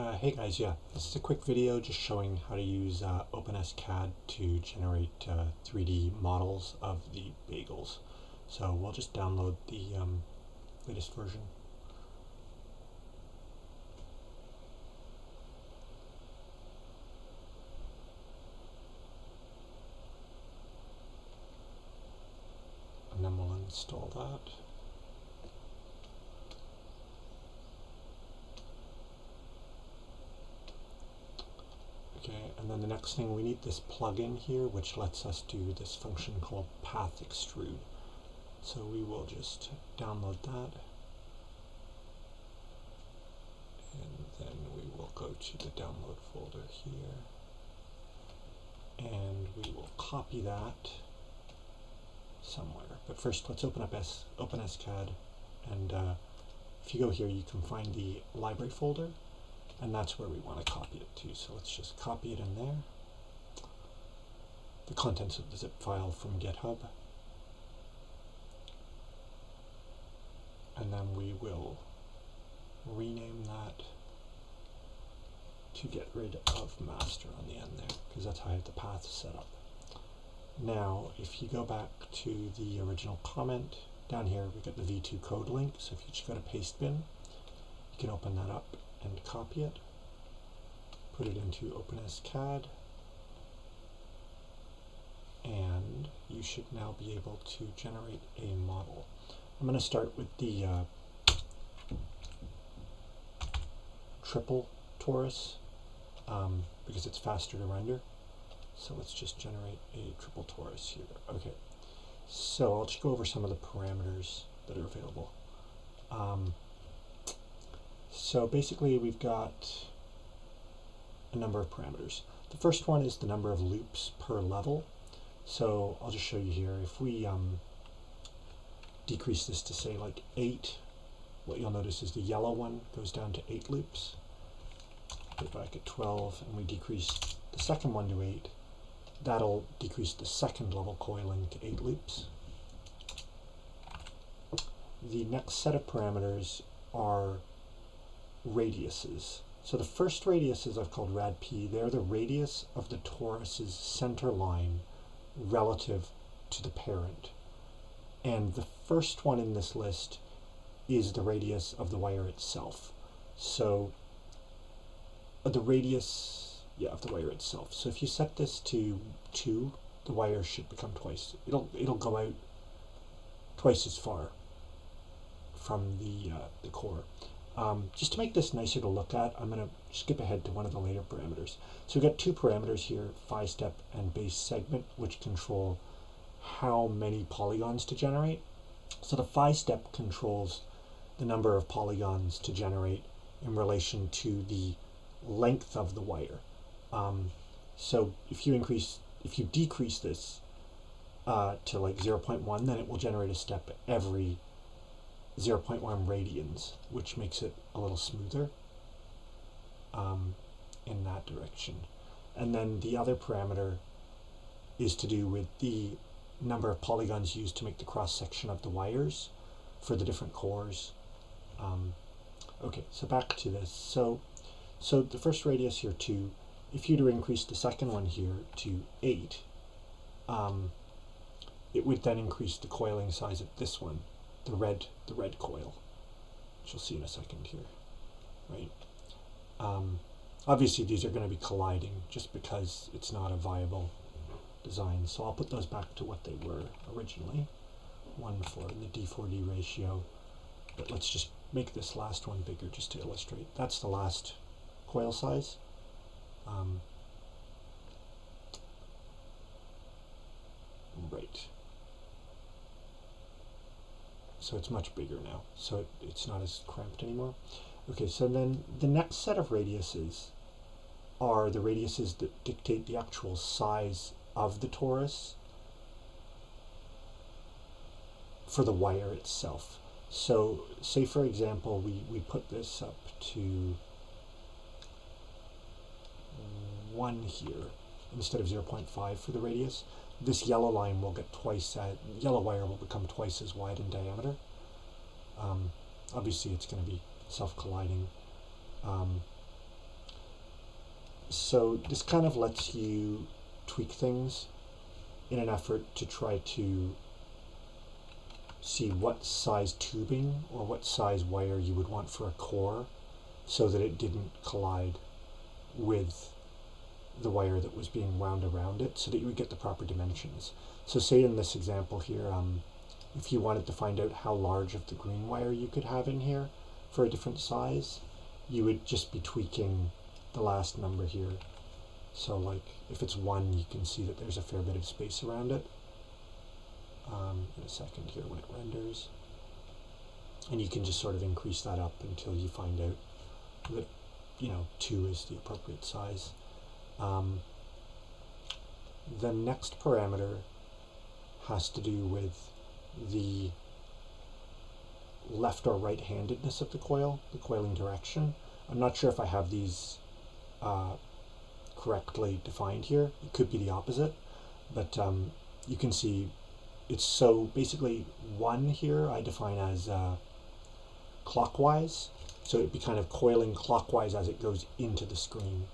Uh, hey guys, yeah, this is a quick video just showing how to use uh, OpenSCAD to generate uh, 3D models of the bagels. So we'll just download the um, latest version. And then we'll install that. Okay, and then the next thing, we need this plugin here, which lets us do this function called path extrude. So we will just download that. And then we will go to the download folder here. And we will copy that somewhere. But first, let's open up S OpenSCAD. And uh, if you go here, you can find the library folder and that's where we want to copy it to. So let's just copy it in there. The contents of the zip file from GitHub. And then we will rename that to get rid of master on the end there, because that's how I have the path set up. Now, if you go back to the original comment, down here we've got the V2 code link, so if you just go to Pastebin, you can open that up and copy it, put it into OpenSCAD, and you should now be able to generate a model. I'm going to start with the uh, triple torus um, because it's faster to render. So let's just generate a triple torus here. Okay, so I'll just go over some of the parameters that are available. Um, so basically we've got a number of parameters. The first one is the number of loops per level. So I'll just show you here. If we um, decrease this to say like 8, what you'll notice is the yellow one goes down to 8 loops. Put back at 12 and we decrease the second one to 8. That'll decrease the second level coiling to 8 loops. The next set of parameters are radiuses. So the first radiuses I've called rad p. They're the radius of the torus's center line relative to the parent. And the first one in this list is the radius of the wire itself. So uh, the radius, yeah, of the wire itself. So if you set this to 2, the wire should become twice. It'll, it'll go out twice as far from the, uh, the core. Um, just to make this nicer to look at, I'm going to skip ahead to one of the later parameters. So we've got two parameters here, phi step and base segment, which control how many polygons to generate. So the phi step controls the number of polygons to generate in relation to the length of the wire. Um, so if you increase, if you decrease this uh, to like 0.1, then it will generate a step every 0.1 radians, which makes it a little smoother um, in that direction. And then the other parameter is to do with the number of polygons used to make the cross section of the wires for the different cores. Um, okay, so back to this. So, so the first radius here, 2, if you were to increase the second one here to 8, um, it would then increase the coiling size of this one the red the red coil, which you'll see in a second here, right? Um, obviously, these are going to be colliding just because it's not a viable design. So I'll put those back to what they were originally, one for the D4D ratio. But let's just make this last one bigger just to illustrate. That's the last coil size. Um, right so it's much bigger now. So it, it's not as cramped anymore. Okay, so then the next set of radiuses are the radiuses that dictate the actual size of the torus for the wire itself. So say for example we, we put this up to 1 here instead of 0.5 for the radius this yellow line will get twice, that yellow wire will become twice as wide in diameter. Um, obviously it's going to be self-colliding. Um, so this kind of lets you tweak things in an effort to try to see what size tubing or what size wire you would want for a core so that it didn't collide with the wire that was being wound around it so that you would get the proper dimensions. So say in this example here, um, if you wanted to find out how large of the green wire you could have in here for a different size, you would just be tweaking the last number here. So like if it's one, you can see that there's a fair bit of space around it. Um, in a second here when it renders. And you can just sort of increase that up until you find out that, you know, two is the appropriate size. Um, the next parameter has to do with the left or right handedness of the coil, the coiling direction. I'm not sure if I have these uh, correctly defined here. It could be the opposite, but um, you can see it's so basically one here I define as uh, clockwise. So it'd be kind of coiling clockwise as it goes into the screen.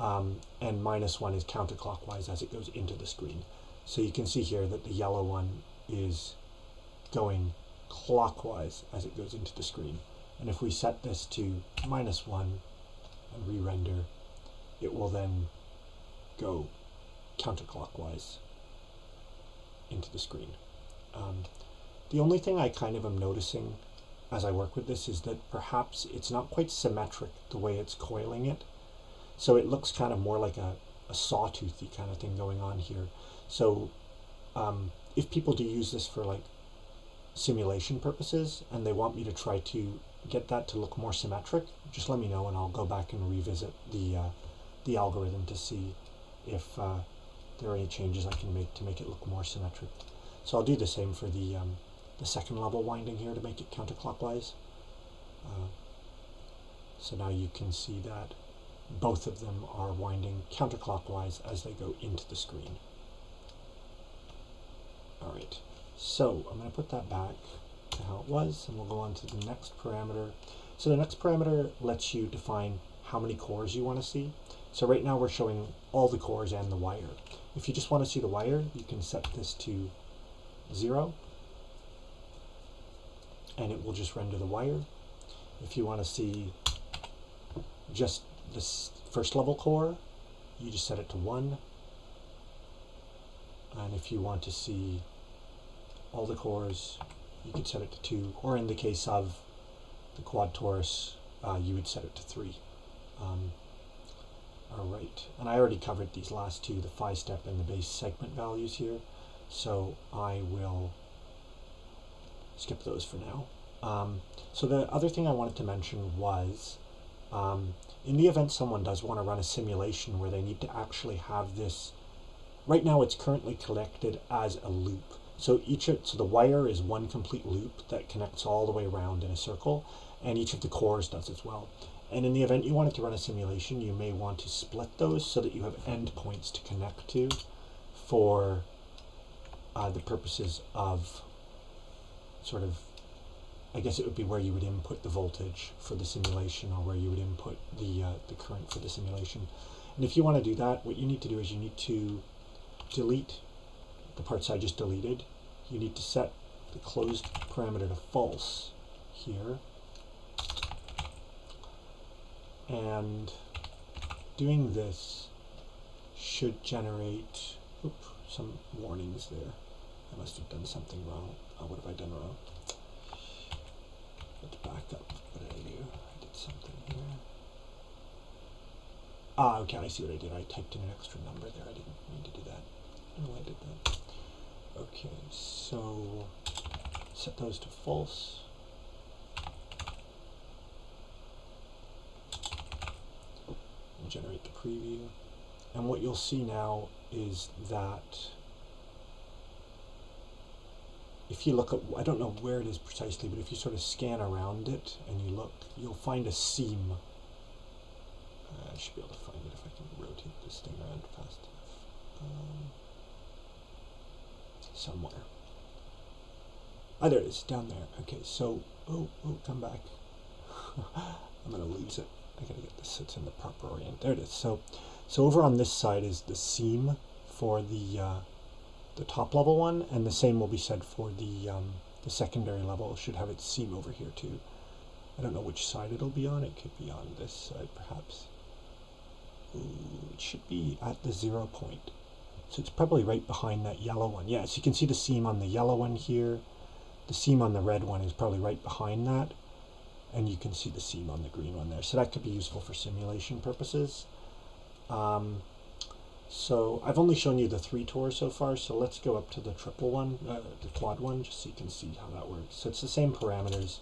Um, and minus one is counterclockwise as it goes into the screen. So you can see here that the yellow one is going clockwise as it goes into the screen. And if we set this to minus one and re-render, it will then go counterclockwise into the screen. Um, the only thing I kind of am noticing as I work with this is that perhaps it's not quite symmetric the way it's coiling it. So it looks kind of more like a, a sawtoothy kind of thing going on here. So um, if people do use this for like simulation purposes and they want me to try to get that to look more symmetric, just let me know and I'll go back and revisit the, uh, the algorithm to see if uh, there are any changes I can make to make it look more symmetric. So I'll do the same for the, um, the second level winding here to make it counterclockwise. Uh, so now you can see that both of them are winding counterclockwise as they go into the screen. Alright, so I'm going to put that back to how it was and we'll go on to the next parameter. So the next parameter lets you define how many cores you want to see. So right now we're showing all the cores and the wire. If you just want to see the wire, you can set this to 0 and it will just render the wire. If you want to see just this first level core, you just set it to 1. And if you want to see all the cores, you could set it to 2. Or in the case of the quad torus, uh, you would set it to 3. Um, all right, and I already covered these last two, the phi step and the base segment values here, so I will skip those for now. Um, so the other thing I wanted to mention was, um, in the event someone does want to run a simulation where they need to actually have this, right now it's currently collected as a loop. So each of, so the wire is one complete loop that connects all the way around in a circle, and each of the cores does as well. And in the event you wanted to run a simulation, you may want to split those so that you have endpoints to connect to for uh, the purposes of sort of, I guess it would be where you would input the voltage for the simulation or where you would input the, uh, the current for the simulation. And if you want to do that, what you need to do is you need to delete the parts I just deleted. You need to set the closed parameter to false here and doing this should generate oops, some warnings there. I must have done something wrong. Oh, what have I done wrong? Let's back up. What did I do? I did something here. Ah, okay, I see what I did. I typed in an extra number there. I didn't mean to do that. Know I did that. Okay, so set those to false. generate the preview. And what you'll see now is that if you look at, I don't know where it is precisely, but if you sort of scan around it and you look, you'll find a seam. Uh, I should be able to find it if I can rotate this thing around fast enough. Um, somewhere. Ah, there it is, down there. Okay, so, oh, oh, come back. I'm going to lose it. I gotta get this it's in the proper orient. There it is. So, So over on this side is the seam for the uh, the top level one, and the same will be said for the um, the secondary level. It should have its seam over here too. I don't know which side it'll be on. It could be on this side perhaps. Ooh, it should be at the zero point. So it's probably right behind that yellow one. Yes, you can see the seam on the yellow one here. The seam on the red one is probably right behind that. And you can see the seam on the green one there. So that could be useful for simulation purposes. Um, so I've only shown you the three torus so far, so let's go up to the triple one, uh, the quad one, just so you can see how that works. So it's the same parameters,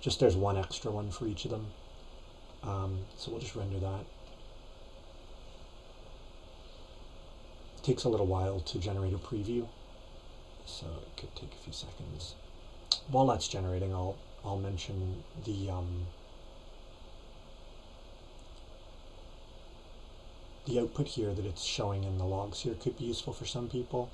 just there's one extra one for each of them. Um, so we'll just render that. It takes a little while to generate a preview, so it could take a few seconds. While that's generating, I'll I'll mention the um, the output here that it's showing in the logs here could be useful for some people.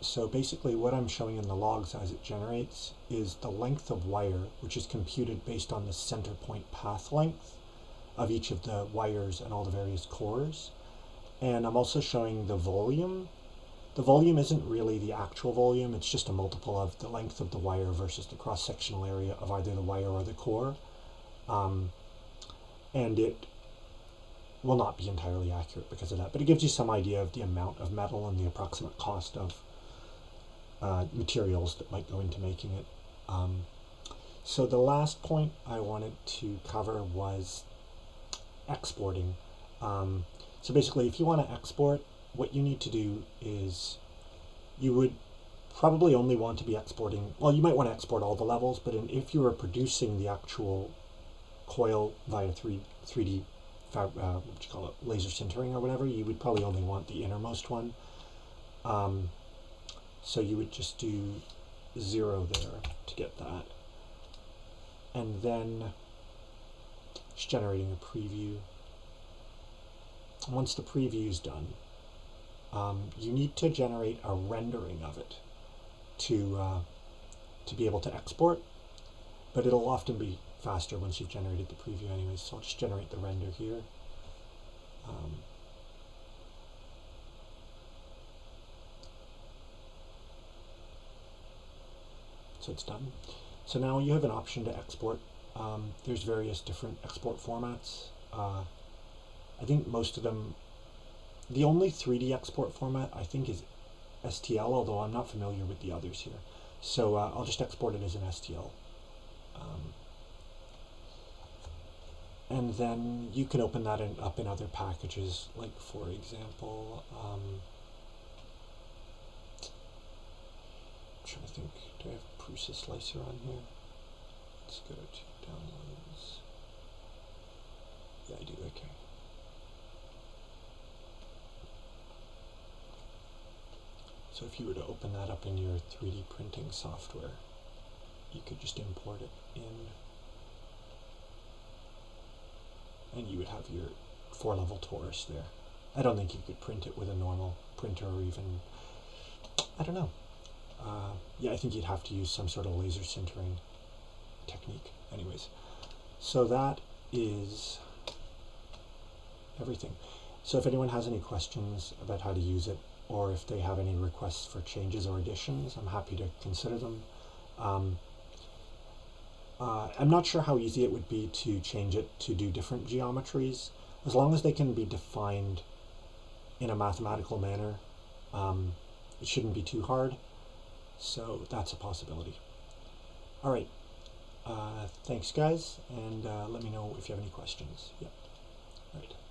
So basically what I'm showing in the logs as it generates is the length of wire, which is computed based on the center point path length of each of the wires and all the various cores. And I'm also showing the volume. The volume isn't really the actual volume, it's just a multiple of the length of the wire versus the cross-sectional area of either the wire or the core. Um, and it will not be entirely accurate because of that, but it gives you some idea of the amount of metal and the approximate cost of uh, materials that might go into making it. Um, so the last point I wanted to cover was exporting. Um, so basically, if you want to export, what you need to do is you would probably only want to be exporting, well, you might want to export all the levels, but in, if you were producing the actual coil via 3, 3D, uh, what you call it, laser sintering or whatever, you would probably only want the innermost one. Um, so you would just do zero there to get that. And then it's generating a preview. Once the preview is done, um, you need to generate a rendering of it to uh, to be able to export, but it'll often be faster once you've generated the preview anyways, so I'll just generate the render here. Um, so it's done. So now you have an option to export. Um, there's various different export formats. Uh, I think most of them, the only 3D export format I think is STL, although I'm not familiar with the others here. So uh, I'll just export it as an STL. Um, and then you can open that in, up in other packages, like for example, um, I'm trying to think, do I have Prusa Slicer on here? Let's go to downloads. Yeah, I do, okay. So if you were to open that up in your 3D printing software, you could just import it in and you would have your four level torus there. I don't think you could print it with a normal printer or even, I don't know. Uh, yeah, I think you'd have to use some sort of laser sintering technique. Anyways, so that is everything. So if anyone has any questions about how to use it, or if they have any requests for changes or additions, I'm happy to consider them. Um, uh, I'm not sure how easy it would be to change it to do different geometries. As long as they can be defined in a mathematical manner, um, it shouldn't be too hard. So that's a possibility. All right. Uh, thanks, guys, and uh, let me know if you have any questions. Yep. All right.